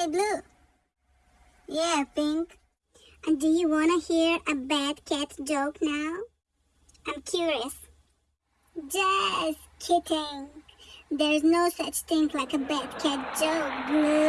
Hey, Blue. Yeah, Pink. And do you want to hear a bad cat joke now? I'm curious. Just kidding. There's no such thing like a bad cat joke, Blue.